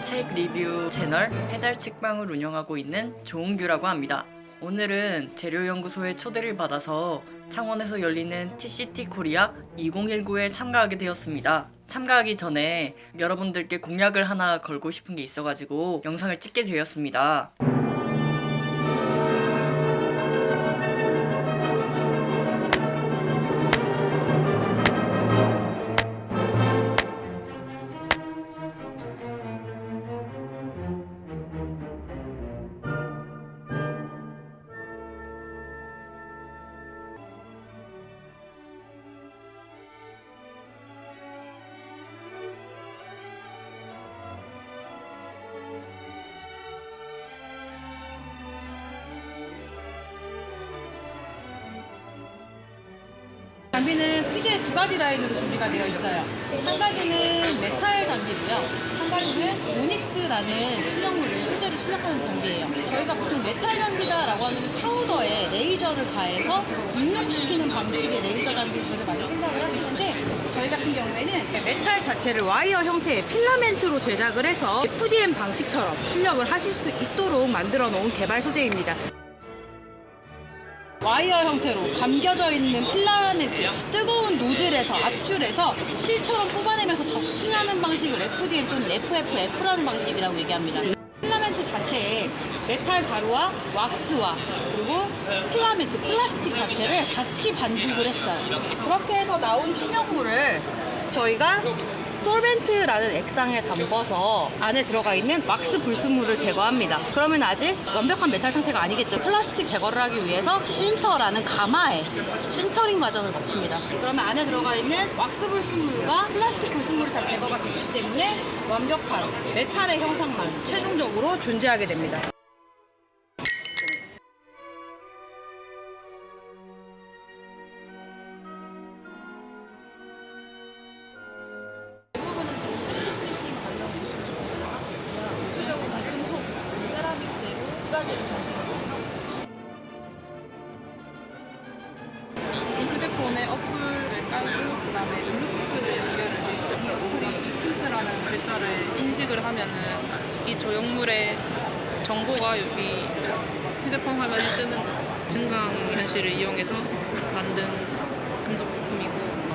책 리뷰 채널 해달 책방을 운영하고 있는 조은규라고 합니다. 오늘은 재료연구소의 초대를 받아서 창원에서 열리는 TCT 코리아 2019에 참가하게 되었습니다. 참가하기 전에 여러분들께 공약을 하나 걸고 싶은 게 있어가지고 영상을 찍게 되었습니다. 두 가지 라인으로 준비가 되어 있어요. 한 가지는 메탈 장비고요. 한 가지는 오닉스라는 출력물을 소재로 출력하는 장비예요. 저희가 보통 메탈 장비다라고 하면 파우더에 레이저를 가해서 입력시키는 방식의 레이저 장비들을 많이 생각을 하시는데 저희 같은 경우에는 메탈 자체를 와이어 형태의 필라멘트로 제작을 해서 FDM 방식처럼 출력을 하실 수 있도록 만들어 놓은 개발 소재입니다. 와이어 형태로 감겨져 있는 필라멘트 뜨거운 노즐에서 압출해서 실처럼 뽑아내면서 적층하는 방식을 FDM 또는 FFF라는 방식이라고 얘기합니다. 필라멘트 자체에 메탈 가루와 왁스와 그리고 필라멘트 플라스틱 자체를 같이 반죽을 했어요. 그렇게 해서 나온 출력물을 저희가 solvent라는 액상에 담궈서 안에 들어가 있는 왁스 불순물을 제거합니다. 그러면 아직 완벽한 메탈 상태가 아니겠죠. 플라스틱 제거를 하기 위해서 sinter라는 가마에 신터링 과정을 거칩니다. 그러면 안에 들어가 있는 왁스 불순물과 플라스틱 불순물이 다 제거가 됐기 때문에 완벽한 메탈의 형상만 최종적으로 존재하게 됩니다. 가지를 중심으로 하고 있습니다. 이 휴대폰에 어플을 깔고 그 다음에 블루투스를 연결을 해서 이 어플이 이 풀스라는 글자를 인식을 하면은 이 조형물의 정보가 여기 휴대폰 화면에 뜨는 증강 현실을 이용해서 만든 금속 부품이고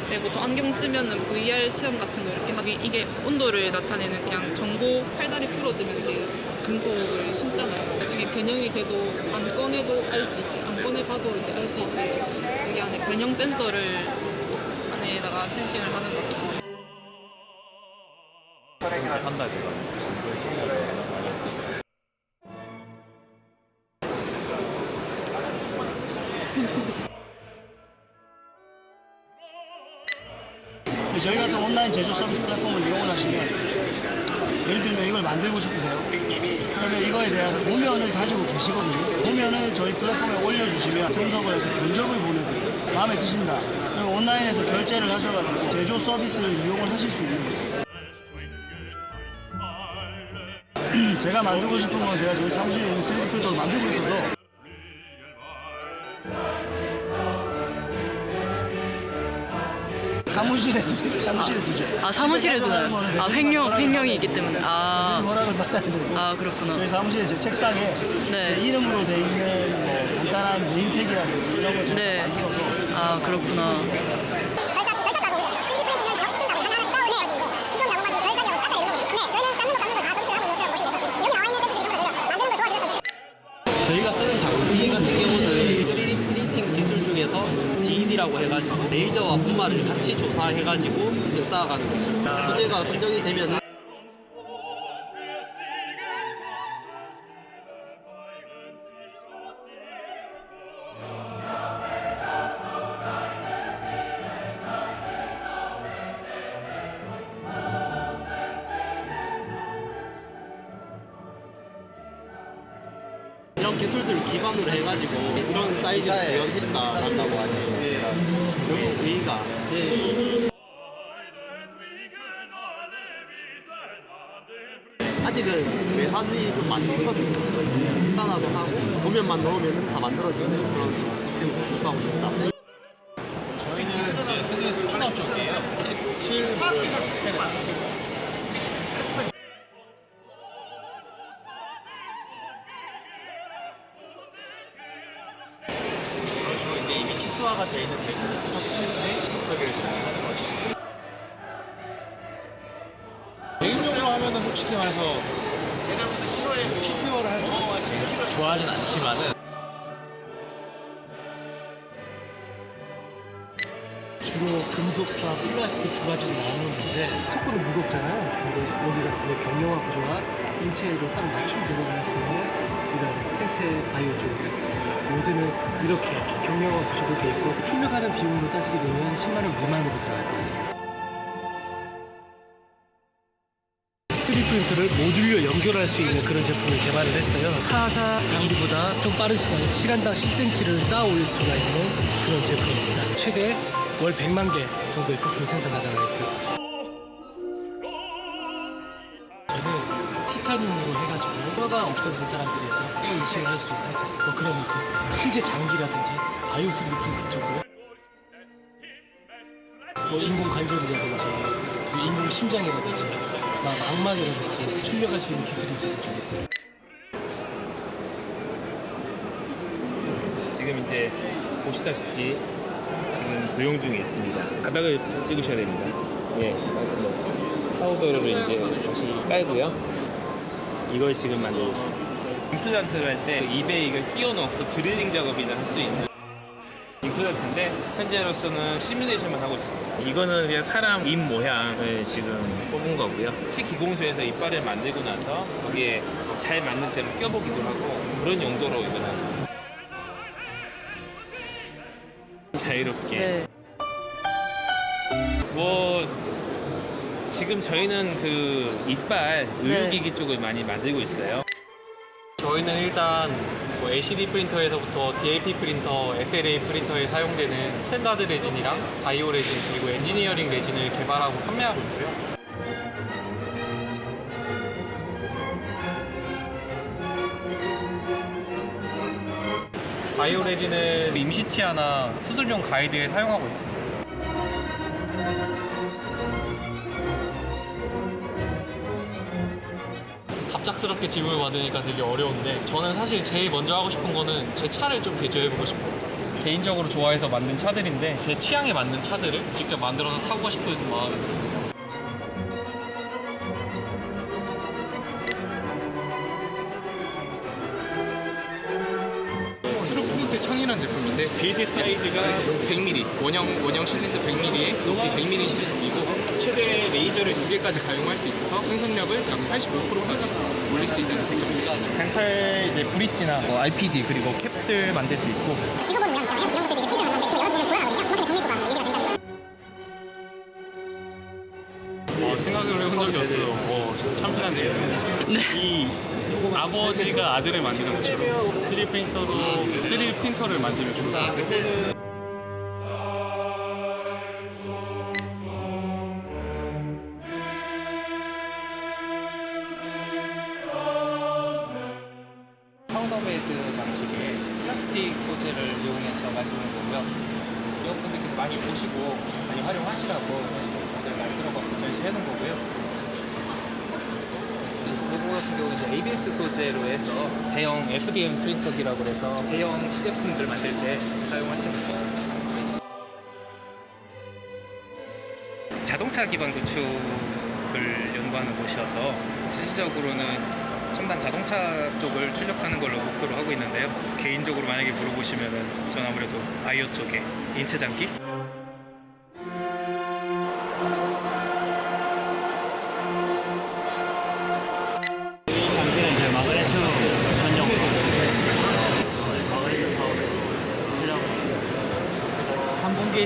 네, 보통 안경 쓰면은 VR 체험 같은 거 이렇게 하기 이게 온도를 나타내는 그냥 정보 팔다리 부러지면 이게 금속을 심잖아요. 변형이 돼도 안 꺼내도 알 수 있게 안 꺼내봐도 이제 알 수 있게 여기 안에 변형 센서를 안에다가 센싱을 하는 거죠. 이제 한달 돼가지고 그걸 정말 많이 느꼈어요. 저희 같은 온라인 제조 서비스 플랫폼을 이용을 하시면 예를 들면 이걸 만들고 싶으세요. 그러면 이거에 대한 도면을 가지고 계시거든요. 도면을 저희 플랫폼에 올려주시면 분석을 해서 견적을 보내드려요. 마음에 드신다. 그럼 온라인에서 결제를 하셔가지고 제조 서비스를 이용을 하실 수 있는 거예요. 제가 만들고 싶은 건 제가 지금 사무실에 있는 3D 프린터를 만들고 있어서 사무실에 사무실에 두죠. 아 사무실에 두나요? 아 횡령 횡령이 있기 때문에 아, 허락을 받아야 되고 아 그렇구나. 저희 사무실에 제 책상에 네. 제 이름으로 돼 있는 뭐 간단한 네임택이라든지 이런 걸 제가 네. 만들어서 아 그렇구나. DED라고 해가지고 레이저와 분말을 같이 조사해가지고 인증 쌓아가는 기술. 소재가 선정이 되면은 이런 기술들을 기반으로 해가지고 이런 사이즈를 구현했다라고 하 니 여기 A가 예. 아직은 외산이 좀 많이 쓰거든요. 국산화도 하고 도면만 넣으면 다 만들어지는 그런 시스템을 구축하고 싶다. 정상화가 돼 있는 케이스를 때문에 믹서기를 진행하는 거죠. 개인적으로 하면은 솔직히 말해서 PPO를 할때 좋아하진 않지만은 주로 금속과 플라스틱 두 가지로 나누는데 속도는 무겁잖아요. 근데 여기가 그 경영화 구조와 인체로 딱 맞춤 제공을 할 수 있는 이런 생체 바이오 쪽이에요. 요새는 이렇게 경영화 구조도 돼 있고 출력하는 비용으로 따지게 되면 10만 원 미만으로 들어갈 거예요. 3D 프린터를 모듈로 연결할 수 있는 그런 제품을 개발을 했어요. 타사 장비보다 좀 빠른 시간, 시간당 10cm를 쌓아 올릴 수가 있는 그런 제품입니다. 최대 월 100만 개 정도의 부품 생산 가능하고 있 가지고 뼈가 없어진 사람들에서 뼈 이식을 할 수 있는 뭐 그런 느낌. 신체 장기라든지 바이오 3D 프린팅 쪽으로 뭐 인공 관절이라든지 뭐 인공 심장이라든지 막 망막이라든지 출력할 수 있는 기술이 있었으면 좋겠어요. 지금 이제 보시다시피 지금 조용 중에 있습니다. 바닥을 찍으셔야 됩니다. 예, 맞습니다. 파우더를 이제 다시 깔고요. 이걸 지금 만들고 있습니다. 임플란트를 할 때 입에 이걸 끼워 넣고 드릴링 작업이나 할 수 있는 임플란트인데 현재로서는 시뮬레이션만 하고 있습니다. 이거는 그냥 사람 입 모양을 지금 뽑은 거고요. 치기공소에서 이빨을 만들고 나서 거기에 잘 맞는 점을 껴보기도 하고 그런 용도로 이거는 자유롭게 네. 뭐 지금 저희는 그 이빨 네. 의료기기 쪽을 많이 만들고 있어요. 저희는 일단 뭐 LCD 프린터에서부터 DLP 프린터, SLA 프린터에 사용되는 standard resin이랑 bio resin 그리고 engineering resin을 개발하고 판매하고 있고요. 바이오 레진은 임시치아나 수술용 가이드에 사용하고 있습니다. 갑작스럽게 질문을 받으니까 되게 어려운데 저는 사실 제일 먼저 하고 싶은 거는 제 차를 좀 개조해보고 싶어요. 개인적으로 좋아해서 만든 차들인데 제 취향에 맞는 차들을 직접 만들어서 타고 싶은 마음이 있습니다. 창이라는 제품인데 빌드 사이즈가 100mm 원형 원형 실린더 100mm에 높이 100mm 제품이고 레이저를 두 개까지 가용할 수 있어서 생산력을 약 85%까지 올릴 수 있다는 장점이 있습니다. 벤탈 이제 브릿지나 뭐 RPD 그리고 캡들 만들 수 있고 지금 보면 이런 것들 이제 프리즈를 만드는데 여러분들 돌아가거든요. 그만큼 정밀도가 얘기가 된다는 어, 생각을 해본 적이 없어요. 어, 참 편한 질문. 이 아버지가 아들을 만드는 것처럼 3D 프린터로 3D 프린터를 만들면 좋을 것 같아요. 소재를 이용해서 만드는 거고요. 기업분들께서 많이 보시고 많이 활용하시라고 모델 만들어갖고 전시해 놓은 거고요. 로고 같은 경우는 이제 ABS 소재로 해서 대형 FDM 프린터기라고 해서 대형 시제품들 만들 때 사용하시는 거예요. 자동차 기반 구축을 연구하는 곳이어서 실질적으로는 첨단 자동차 쪽을 출력하는 걸로 목표로 하고 있는데요. 개인적으로 만약에 물어보시면은 전 아무래도 바이오 쪽에 인체 장기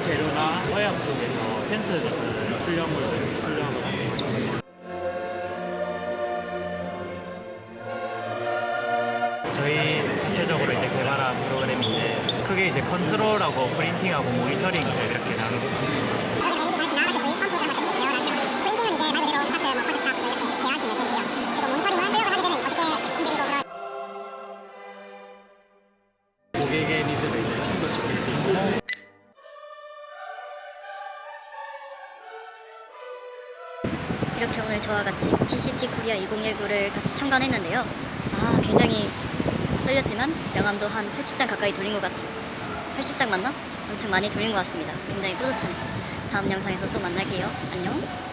재료나 화약 쪽에서 텐트 같은 출력물을 출력 저희 자체적으로 이제 개발한 프로그램인데 크게 이제 컨트롤하고 프린팅하고 모니터링을 이렇게 나눌 수 있습니다. 이렇게 오늘 저와 같이 TCT 코리아 2019를 같이 참관했는데요. 아, 굉장히 떨렸지만 명함도 한 80장 가까이 돌린 것 같은 80장 맞나? 엄청 많이 돌린 것 같습니다. 굉장히 뿌듯하네요. 다음 영상에서 또 만날게요. 안녕.